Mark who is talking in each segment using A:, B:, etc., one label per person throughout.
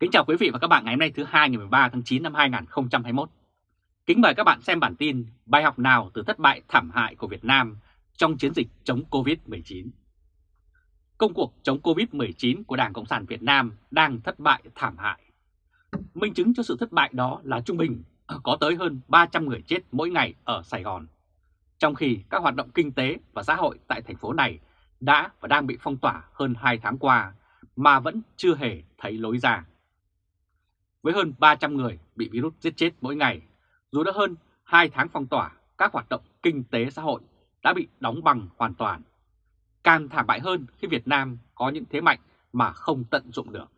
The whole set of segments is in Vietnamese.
A: Kính chào quý vị và các bạn ngày hôm nay thứ hai ngày 13 tháng 9 năm 2021. Kính mời các bạn xem bản tin bài học nào từ thất bại thảm hại của Việt Nam trong chiến dịch chống Covid-19. Công cuộc chống Covid-19 của Đảng Cộng sản Việt Nam đang thất bại thảm hại. Minh chứng cho sự thất bại đó là trung bình có tới hơn 300 người chết mỗi ngày ở Sài Gòn. Trong khi các hoạt động kinh tế và xã hội tại thành phố này đã và đang bị phong tỏa hơn 2 tháng qua mà vẫn chưa hề thấy lối ra. Với hơn 300 người bị virus giết chết mỗi ngày, dù đã hơn 2 tháng phong tỏa, các hoạt động kinh tế xã hội đã bị đóng bằng hoàn toàn. Càng thảm bại hơn khi Việt Nam có những thế mạnh mà không tận dụng được.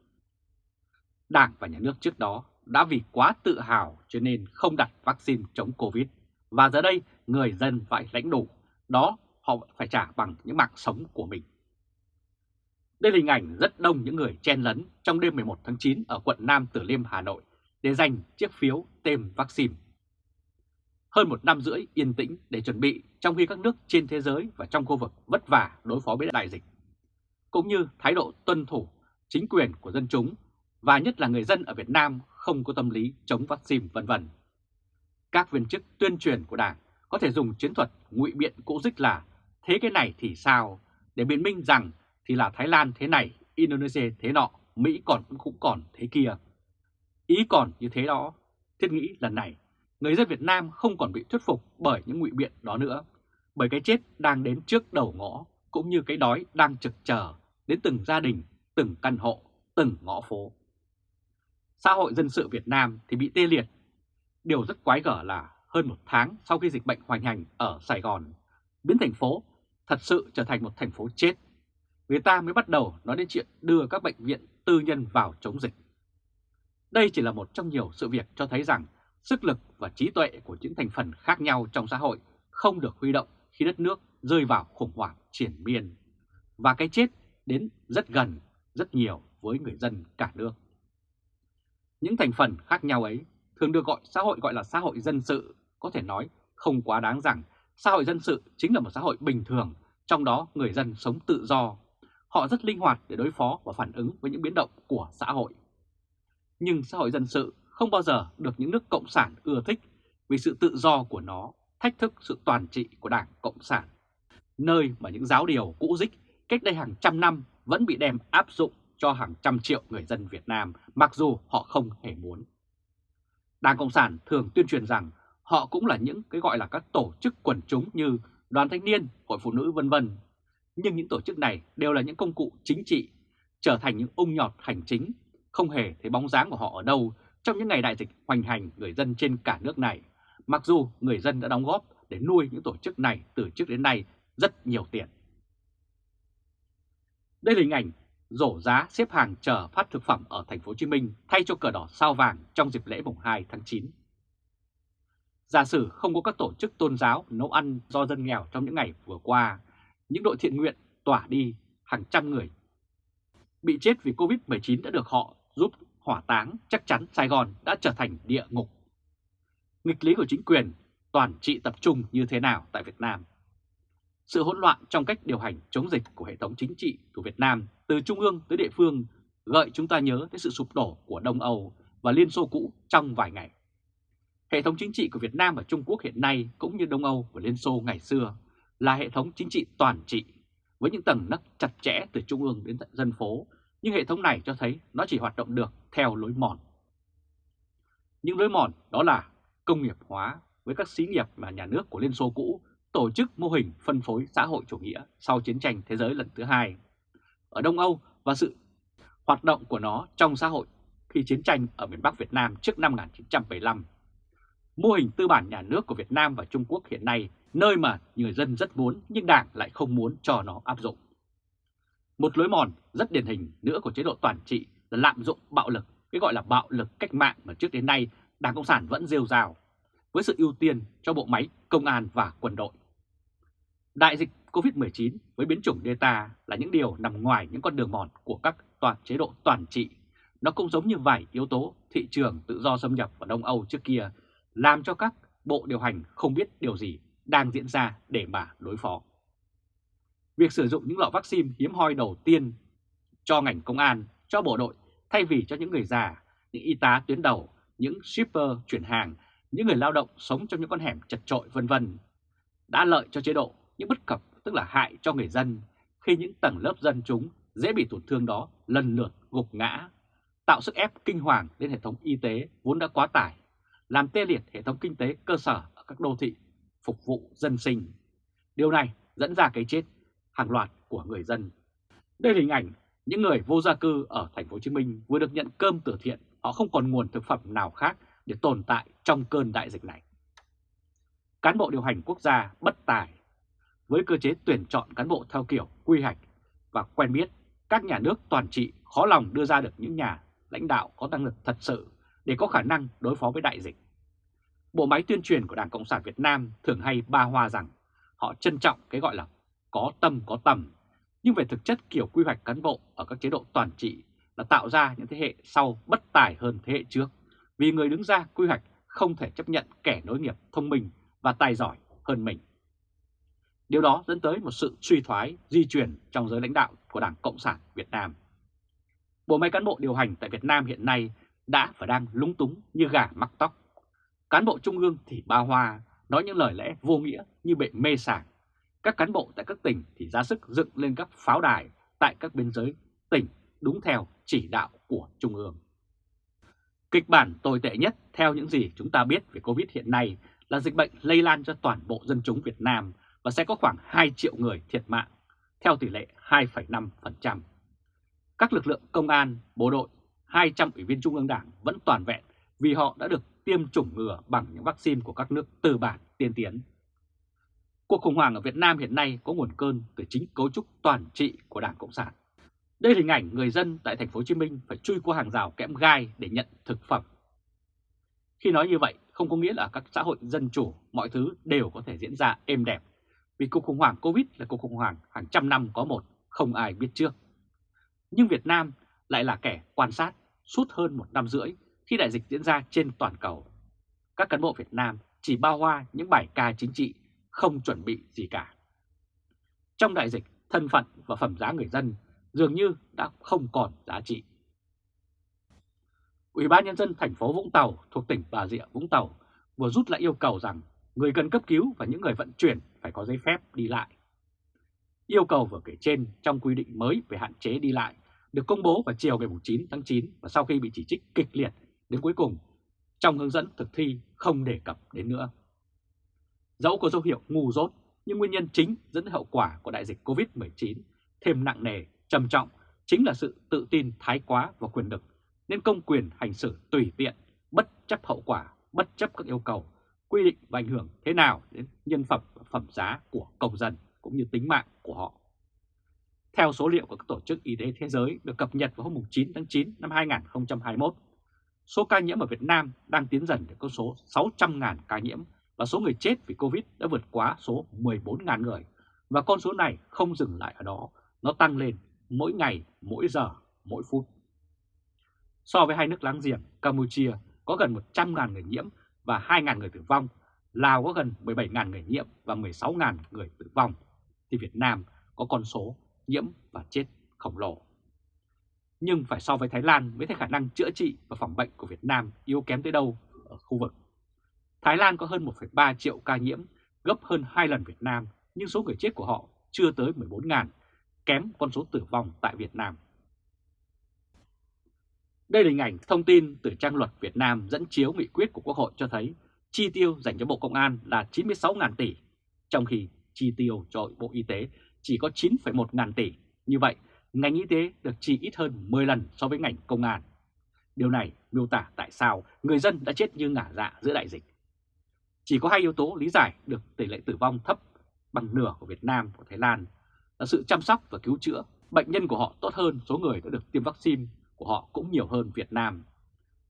A: Đảng và nhà nước trước đó đã vì quá tự hào cho nên không đặt vaccine chống Covid. Và giờ đây người dân phải lãnh đủ, đó họ phải trả bằng những mạng sống của mình. Đây là hình ảnh rất đông những người chen lấn trong đêm 11 tháng 9 ở quận Nam Từ Liêm, Hà Nội để giành chiếc phiếu tiêm vaccine. Hơn một năm rưỡi yên tĩnh để chuẩn bị trong khi các nước trên thế giới và trong khu vực vất vả đối phó với đại dịch, cũng như thái độ tuân thủ chính quyền của dân chúng và nhất là người dân ở Việt Nam không có tâm lý chống vaccine vân vân. Các viên chức tuyên truyền của Đảng có thể dùng chiến thuật ngụy biện cũ dích là thế cái này thì sao để biện minh rằng thì là Thái Lan thế này, Indonesia thế nọ, Mỹ còn cũng còn thế kia. Ý còn như thế đó, thiết nghĩ lần này, người dân Việt Nam không còn bị thuyết phục bởi những ngụy biện đó nữa, bởi cái chết đang đến trước đầu ngõ, cũng như cái đói đang trực chờ đến từng gia đình, từng căn hộ, từng ngõ phố. Xã hội dân sự Việt Nam thì bị tê liệt. Điều rất quái gở là hơn một tháng sau khi dịch bệnh hoành hành ở Sài Gòn, biến thành phố thật sự trở thành một thành phố chết người ta mới bắt đầu nói đến chuyện đưa các bệnh viện tư nhân vào chống dịch. Đây chỉ là một trong nhiều sự việc cho thấy rằng sức lực và trí tuệ của những thành phần khác nhau trong xã hội không được huy động khi đất nước rơi vào khủng hoảng triển miên. Và cái chết đến rất gần, rất nhiều với người dân cả nước. Những thành phần khác nhau ấy thường được gọi xã hội gọi là xã hội dân sự, có thể nói không quá đáng rằng xã hội dân sự chính là một xã hội bình thường, trong đó người dân sống tự do, Họ rất linh hoạt để đối phó và phản ứng với những biến động của xã hội. Nhưng xã hội dân sự không bao giờ được những nước Cộng sản ưa thích vì sự tự do của nó thách thức sự toàn trị của Đảng Cộng sản, nơi mà những giáo điều cũ dích cách đây hàng trăm năm vẫn bị đem áp dụng cho hàng trăm triệu người dân Việt Nam mặc dù họ không hề muốn. Đảng Cộng sản thường tuyên truyền rằng họ cũng là những cái gọi là các tổ chức quần chúng như đoàn thanh niên, hội phụ nữ vân vân nhưng những tổ chức này đều là những công cụ chính trị, trở thành những ung nhọt hành chính, không hề thấy bóng dáng của họ ở đâu trong những ngày đại dịch hoành hành người dân trên cả nước này, mặc dù người dân đã đóng góp để nuôi những tổ chức này từ trước đến nay rất nhiều tiền. Đây là hình ảnh rổ giá xếp hàng chờ phát thực phẩm ở thành phố Hồ Chí Minh thay cho cờ đỏ sao vàng trong dịp lễ mùng 2 tháng 9. Giả sử không có các tổ chức tôn giáo nấu ăn do dân nghèo trong những ngày vừa qua, những đội thiện nguyện tỏa đi hàng trăm người. Bị chết vì Covid-19 đã được họ giúp hỏa táng, chắc chắn Sài Gòn đã trở thành địa ngục. Nghịch lý của chính quyền toàn trị tập trung như thế nào tại Việt Nam? Sự hỗn loạn trong cách điều hành chống dịch của hệ thống chính trị của Việt Nam từ trung ương tới địa phương gợi chúng ta nhớ tới sự sụp đổ của Đông Âu và Liên Xô cũ trong vài ngày. Hệ thống chính trị của Việt Nam và Trung Quốc hiện nay cũng như Đông Âu và Liên Xô ngày xưa là hệ thống chính trị toàn trị với những tầng nấc chặt chẽ từ trung ương đến tận dân phố, nhưng hệ thống này cho thấy nó chỉ hoạt động được theo lối mòn. Những lối mòn đó là công nghiệp hóa với các xí nghiệp và nhà nước của Liên Xô cũ tổ chức mô hình phân phối xã hội chủ nghĩa sau chiến tranh thế giới lần thứ hai ở Đông Âu và sự hoạt động của nó trong xã hội khi chiến tranh ở miền Bắc Việt Nam trước năm 1975. Mô hình tư bản nhà nước của Việt Nam và Trung Quốc hiện nay nơi mà người dân rất muốn nhưng Đảng lại không muốn cho nó áp dụng. Một lối mòn rất điển hình nữa của chế độ toàn trị là lạm dụng bạo lực, cái gọi là bạo lực cách mạng mà trước đến nay Đảng Cộng sản vẫn rêu rào, với sự ưu tiên cho bộ máy công an và quân đội. Đại dịch COVID-19 với biến chủng Delta là những điều nằm ngoài những con đường mòn của các toàn chế độ toàn trị. Nó cũng giống như vài yếu tố thị trường tự do xâm nhập vào Đông Âu trước kia, làm cho các bộ điều hành không biết điều gì đang diễn ra để mà đối phó. Việc sử dụng những lọ vaccine hiếm hoi đầu tiên cho ngành công an, cho bộ đội thay vì cho những người già, những y tá tuyến đầu, những shipper chuyển hàng, những người lao động sống trong những con hẻm chật trội vân vân. Đã lợi cho chế độ, những bất cập tức là hại cho người dân khi những tầng lớp dân chúng dễ bị tổn thương đó lần lượt gục ngã, tạo sức ép kinh hoàng lên hệ thống y tế vốn đã quá tải, làm tê liệt hệ thống kinh tế cơ sở ở các đô thị phục vụ dân sinh. Điều này dẫn ra cái chết hàng loạt của người dân. Đây là hình ảnh những người vô gia cư ở thành phố Hồ Chí Minh vừa được nhận cơm từ thiện, họ không còn nguồn thực phẩm nào khác để tồn tại trong cơn đại dịch này. Cán bộ điều hành quốc gia bất tài với cơ chế tuyển chọn cán bộ theo kiểu quy hoạch và quen biết, các nhà nước toàn trị khó lòng đưa ra được những nhà lãnh đạo có năng lực thật sự để có khả năng đối phó với đại dịch. Bộ máy tuyên truyền của Đảng Cộng sản Việt Nam thường hay ba hoa rằng họ trân trọng cái gọi là có tâm có tầm, nhưng về thực chất kiểu quy hoạch cán bộ ở các chế độ toàn trị là tạo ra những thế hệ sau bất tài hơn thế hệ trước, vì người đứng ra quy hoạch không thể chấp nhận kẻ nối nghiệp thông minh và tài giỏi hơn mình. Điều đó dẫn tới một sự suy thoái, di chuyển trong giới lãnh đạo của Đảng Cộng sản Việt Nam. Bộ máy cán bộ điều hành tại Việt Nam hiện nay đã và đang lúng túng như gà mắc tóc. Cán bộ trung ương thì ba hoa, nói những lời lẽ vô nghĩa như bệ mê sảng. Các cán bộ tại các tỉnh thì ra sức dựng lên các pháo đài tại các biên giới tỉnh đúng theo chỉ đạo của Trung ương. Kịch bản tồi tệ nhất theo những gì chúng ta biết về Covid hiện nay là dịch bệnh lây lan cho toàn bộ dân chúng Việt Nam và sẽ có khoảng 2 triệu người thiệt mạng, theo tỷ lệ 2,5%. Các lực lượng công an, bộ đội, 200 ủy viên Trung ương Đảng vẫn toàn vẹn vì họ đã được tiêm chủng ngừa bằng những vaccine của các nước tư bản tiên tiến. Cuộc khủng hoảng ở Việt Nam hiện nay có nguồn cơn từ chính cấu trúc toàn trị của Đảng Cộng sản. Đây là hình ảnh người dân tại thành phố Hồ Chí Minh phải chui qua hàng rào kẽm gai để nhận thực phẩm. Khi nói như vậy không có nghĩa là các xã hội dân chủ mọi thứ đều có thể diễn ra êm đẹp vì cuộc khủng hoảng Covid là cuộc khủng hoảng hàng trăm năm có một, không ai biết trước. Nhưng Việt Nam lại là kẻ quan sát suốt hơn một năm rưỡi khi đại dịch diễn ra trên toàn cầu. Các cán bộ Việt Nam chỉ bao hoa những bài ca chính trị, không chuẩn bị gì cả. Trong đại dịch, thân phận và phẩm giá người dân dường như đã không còn giá trị. Ủy ban Nhân dân thành phố Vũng Tàu thuộc tỉnh Bà Rịa Vũng Tàu vừa rút lại yêu cầu rằng người cần cấp cứu và những người vận chuyển phải có giấy phép đi lại. Yêu cầu vừa kể trên trong quy định mới về hạn chế đi lại được công bố vào chiều ngày 9 tháng 9 và sau khi bị chỉ trích kịch liệt đến cuối cùng trong hướng dẫn thực thi không đề cập đến nữa. Dẫu có dấu hiệu ngu dốt nhưng nguyên nhân chính dẫn đến hậu quả của đại dịch Covid-19 thêm nặng nề, trầm trọng chính là sự tự tin thái quá và quyền lực nên công quyền hành xử tùy tiện, bất chấp hậu quả, bất chấp các yêu cầu quy định và ảnh hưởng thế nào đến nhân phẩm và phẩm giá của công dân cũng như tính mạng của họ. Theo số liệu của các tổ chức y tế thế giới được cập nhật vào hôm 9 tháng 9 năm 2021, số ca nhiễm ở Việt Nam đang tiến dần đến con số 600.000 ca nhiễm và số người chết vì Covid đã vượt quá số 14.000 người. Và con số này không dừng lại ở đó, nó tăng lên mỗi ngày, mỗi giờ, mỗi phút. So với hai nước láng giềng, Campuchia có gần 100.000 người nhiễm và 2.000 người tử vong, Lào có gần 17.000 người nhiễm và 16.000 người tử vong, thì Việt Nam có con số nhiễm và chết khổng lồ. Nhưng phải so với Thái Lan mới thấy khả năng chữa trị và phòng bệnh của Việt Nam yếu kém tới đâu ở khu vực. Thái Lan có hơn 1,3 triệu ca nhiễm, gấp hơn 2 lần Việt Nam, nhưng số người chết của họ chưa tới 14.000, kém con số tử vong tại Việt Nam. Đây là hình ảnh thông tin từ trang luật Việt Nam dẫn chiếu nghị quyết của Quốc hội cho thấy chi tiêu dành cho Bộ Công an là 96.000 tỷ, trong khi chi tiêu cho Bộ Y tế chỉ có 9,1 ngàn tỷ. Như vậy, ngành y tế được chi ít hơn 10 lần so với ngành công an. Điều này miêu tả tại sao người dân đã chết như ngả dạ giữa đại dịch. Chỉ có hai yếu tố lý giải được tỷ lệ tử vong thấp bằng nửa của Việt Nam và Thái Lan là sự chăm sóc và cứu chữa. Bệnh nhân của họ tốt hơn số người đã được tiêm vaccine của họ cũng nhiều hơn Việt Nam.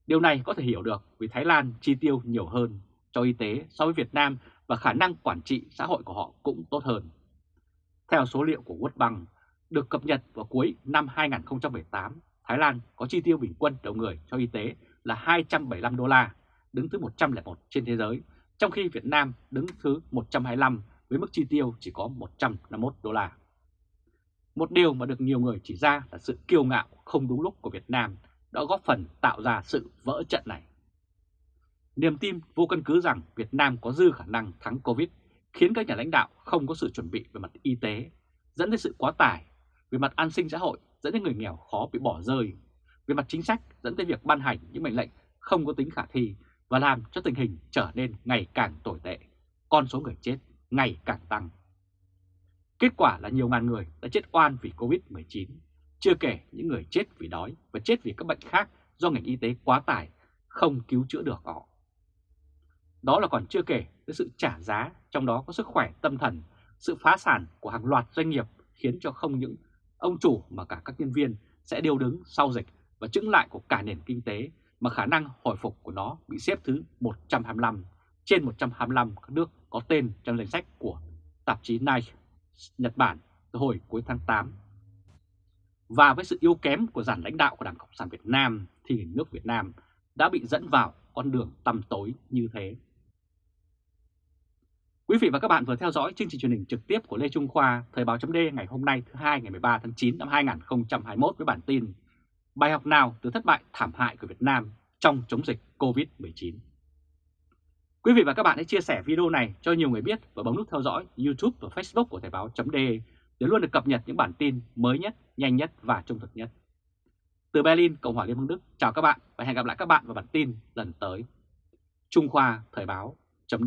A: Điều này có thể hiểu được vì Thái Lan chi tiêu nhiều hơn cho y tế so với Việt Nam và khả năng quản trị xã hội của họ cũng tốt hơn. Theo số liệu của World Bank được cập nhật vào cuối năm 2018, Thái Lan có chi tiêu bình quân đầu người cho y tế là 275 đô la, đứng thứ 101 trên thế giới, trong khi Việt Nam đứng thứ 125 với mức chi tiêu chỉ có 151 đô la. Một điều mà được nhiều người chỉ ra là sự kiêu ngạo không đúng lúc của Việt Nam đã góp phần tạo ra sự vỡ trận này. Niềm tin vô căn cứ rằng Việt Nam có dư khả năng thắng Covid khiến các nhà lãnh đạo không có sự chuẩn bị về mặt y tế, dẫn đến sự quá tải, về mặt an sinh xã hội dẫn đến người nghèo khó bị bỏ rơi, về mặt chính sách dẫn tới việc ban hành những mệnh lệnh không có tính khả thi và làm cho tình hình trở nên ngày càng tồi tệ, con số người chết ngày càng tăng. Kết quả là nhiều ngàn người đã chết oan vì Covid-19, chưa kể những người chết vì đói và chết vì các bệnh khác do ngành y tế quá tải, không cứu chữa được họ. Đó là còn chưa kể với sự trả giá, trong đó có sức khỏe tâm thần, sự phá sản của hàng loạt doanh nghiệp khiến cho không những ông chủ mà cả các nhân viên sẽ đều đứng sau dịch và chững lại của cả nền kinh tế mà khả năng hồi phục của nó bị xếp thứ 125 trên 125 các nước có tên trong danh sách của tạp chí Nike Nhật Bản từ hồi cuối tháng 8. Và với sự yếu kém của giản lãnh đạo của Đảng Cộng sản Việt Nam thì nước Việt Nam đã bị dẫn vào con đường tăm tối như thế. Quý vị và các bạn vừa theo dõi chương trình truyền hình trực tiếp của Lê Trung Khoa, Thời báo chấm ngày hôm nay thứ hai ngày 13 tháng 9 năm 2021 với bản tin Bài học nào từ thất bại thảm hại của Việt Nam trong chống dịch COVID-19. Quý vị và các bạn hãy chia sẻ video này cho nhiều người biết và bấm nút theo dõi YouTube và Facebook của Thời báo chấm để luôn được cập nhật những bản tin mới nhất, nhanh nhất và trung thực nhất. Từ Berlin, Cộng hòa Liên bang Đức, chào các bạn và hẹn gặp lại các bạn vào bản tin lần tới. Trung Khoa Thời báo chấm